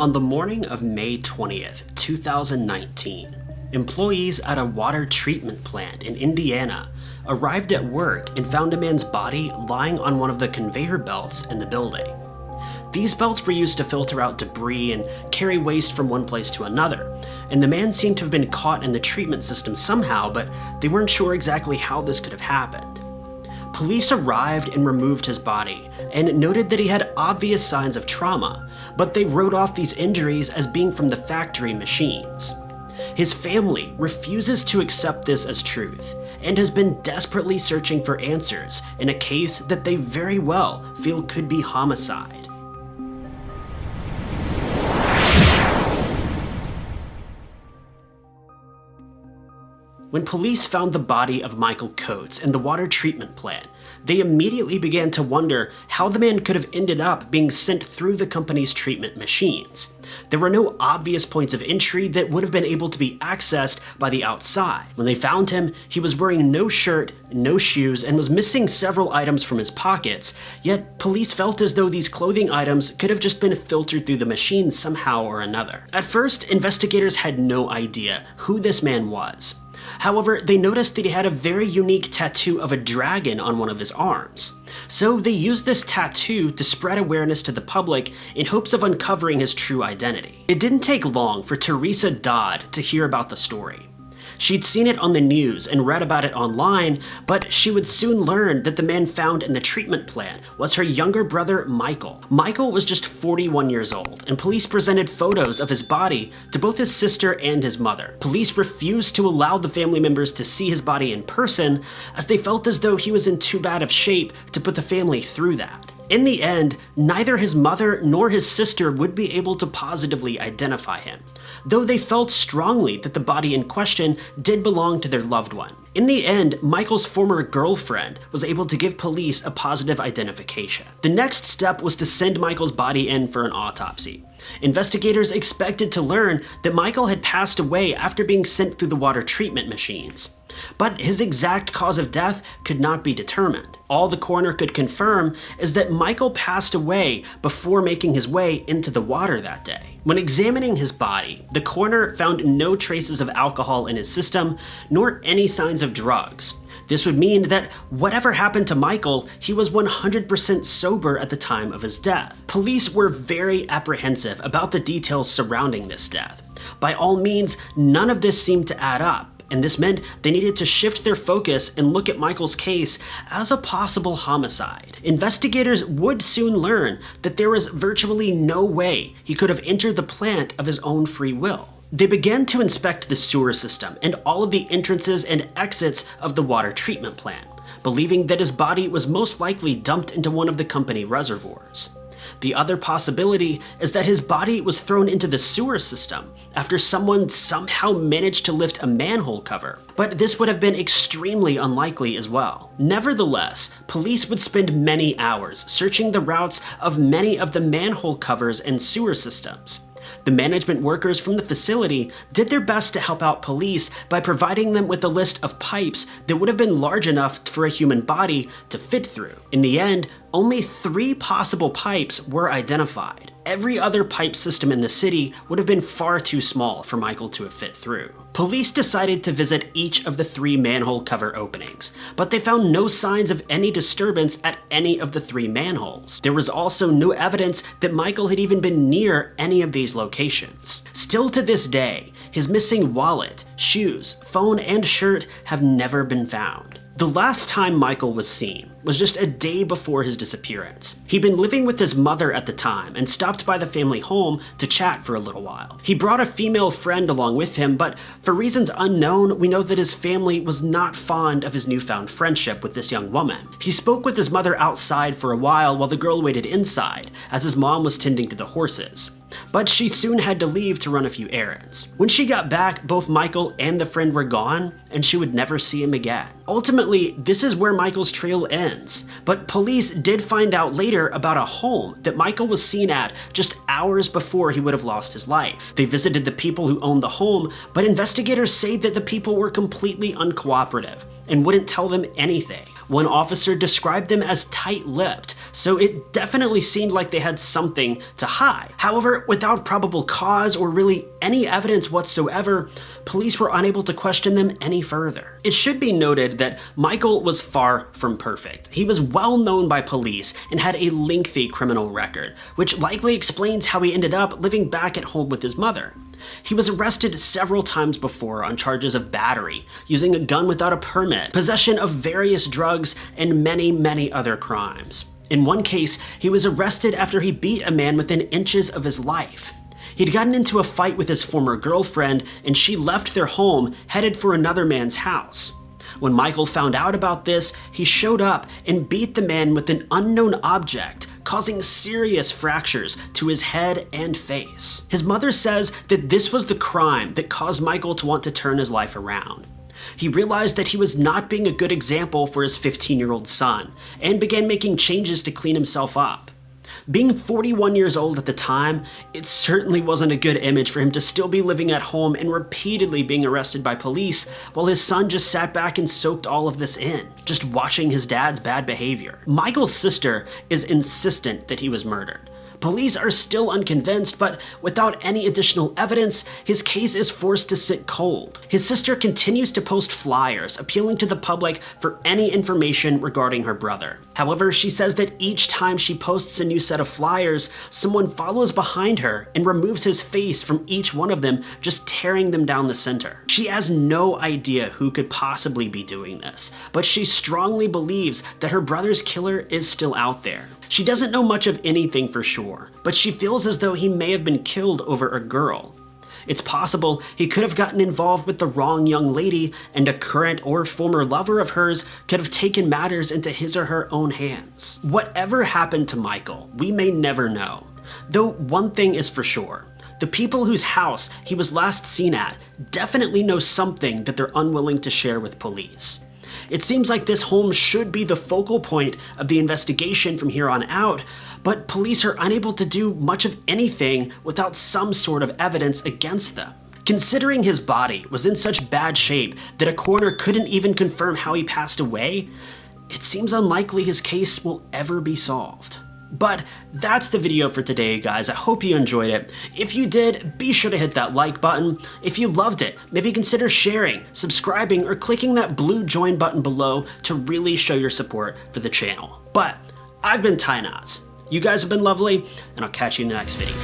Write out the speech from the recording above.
On the morning of May 20th, 2019, employees at a water treatment plant in Indiana arrived at work and found a man's body lying on one of the conveyor belts in the building. These belts were used to filter out debris and carry waste from one place to another, and the man seemed to have been caught in the treatment system somehow, but they weren't sure exactly how this could have happened. Police arrived and removed his body, and noted that he had obvious signs of trauma, but they wrote off these injuries as being from the factory machines. His family refuses to accept this as truth, and has been desperately searching for answers in a case that they very well feel could be homicide. When police found the body of Michael Coates in the water treatment plant, they immediately began to wonder how the man could have ended up being sent through the company's treatment machines. There were no obvious points of entry that would have been able to be accessed by the outside. When they found him, he was wearing no shirt, no shoes, and was missing several items from his pockets, yet police felt as though these clothing items could have just been filtered through the machine somehow or another. At first, investigators had no idea who this man was. However, they noticed that he had a very unique tattoo of a dragon on one of his arms. So they used this tattoo to spread awareness to the public in hopes of uncovering his true identity. It didn't take long for Teresa Dodd to hear about the story. She'd seen it on the news and read about it online, but she would soon learn that the man found in the treatment plant was her younger brother, Michael. Michael was just 41 years old, and police presented photos of his body to both his sister and his mother. Police refused to allow the family members to see his body in person, as they felt as though he was in too bad of shape to put the family through that. In the end, neither his mother nor his sister would be able to positively identify him, though they felt strongly that the body in question did belong to their loved one. In the end, Michael's former girlfriend was able to give police a positive identification. The next step was to send Michael's body in for an autopsy. Investigators expected to learn that Michael had passed away after being sent through the water treatment machines but his exact cause of death could not be determined. All the coroner could confirm is that Michael passed away before making his way into the water that day. When examining his body, the coroner found no traces of alcohol in his system, nor any signs of drugs. This would mean that whatever happened to Michael, he was 100% sober at the time of his death. Police were very apprehensive about the details surrounding this death. By all means, none of this seemed to add up, and this meant they needed to shift their focus and look at Michael's case as a possible homicide. Investigators would soon learn that there was virtually no way he could have entered the plant of his own free will. They began to inspect the sewer system and all of the entrances and exits of the water treatment plant, believing that his body was most likely dumped into one of the company reservoirs. The other possibility is that his body was thrown into the sewer system after someone somehow managed to lift a manhole cover, but this would have been extremely unlikely as well. Nevertheless, police would spend many hours searching the routes of many of the manhole covers and sewer systems. The management workers from the facility did their best to help out police by providing them with a list of pipes that would have been large enough for a human body to fit through. In the end, only three possible pipes were identified. Every other pipe system in the city would have been far too small for Michael to have fit through. Police decided to visit each of the three manhole cover openings, but they found no signs of any disturbance at any of the three manholes. There was also no evidence that Michael had even been near any of these locations. Still to this day, his missing wallet, shoes, phone, and shirt have never been found. The last time Michael was seen was just a day before his disappearance. He'd been living with his mother at the time and stopped by the family home to chat for a little while. He brought a female friend along with him, but for reasons unknown, we know that his family was not fond of his newfound friendship with this young woman. He spoke with his mother outside for a while while the girl waited inside, as his mom was tending to the horses but she soon had to leave to run a few errands. When she got back, both Michael and the friend were gone, and she would never see him again. Ultimately, this is where Michael's trail ends, but police did find out later about a home that Michael was seen at just hours before he would have lost his life. They visited the people who owned the home, but investigators say that the people were completely uncooperative and wouldn't tell them anything. One officer described them as tight-lipped, so it definitely seemed like they had something to hide. However, without probable cause or really any evidence whatsoever, police were unable to question them any further. It should be noted that Michael was far from perfect. He was well known by police and had a lengthy criminal record, which likely explains how he ended up living back at home with his mother. He was arrested several times before on charges of battery, using a gun without a permit, possession of various drugs, and many, many other crimes. In one case, he was arrested after he beat a man within inches of his life. He'd gotten into a fight with his former girlfriend, and she left their home, headed for another man's house. When Michael found out about this, he showed up and beat the man with an unknown object, causing serious fractures to his head and face. His mother says that this was the crime that caused Michael to want to turn his life around. He realized that he was not being a good example for his 15-year-old son, and began making changes to clean himself up. Being 41 years old at the time, it certainly wasn't a good image for him to still be living at home and repeatedly being arrested by police while his son just sat back and soaked all of this in, just watching his dad's bad behavior. Michael's sister is insistent that he was murdered. Police are still unconvinced, but without any additional evidence, his case is forced to sit cold. His sister continues to post flyers appealing to the public for any information regarding her brother. However, she says that each time she posts a new set of flyers, someone follows behind her and removes his face from each one of them, just tearing them down the center. She has no idea who could possibly be doing this, but she strongly believes that her brother's killer is still out there. She doesn't know much of anything for sure, but she feels as though he may have been killed over a girl. It's possible he could have gotten involved with the wrong young lady and a current or former lover of hers could have taken matters into his or her own hands. Whatever happened to Michael, we may never know. Though one thing is for sure, the people whose house he was last seen at definitely know something that they're unwilling to share with police. It seems like this home should be the focal point of the investigation from here on out, but police are unable to do much of anything without some sort of evidence against them. Considering his body was in such bad shape that a coroner couldn't even confirm how he passed away, it seems unlikely his case will ever be solved. But that's the video for today, guys. I hope you enjoyed it. If you did, be sure to hit that like button. If you loved it, maybe consider sharing, subscribing, or clicking that blue join button below to really show your support for the channel. But I've been Ty Knotts. You guys have been lovely, and I'll catch you in the next video.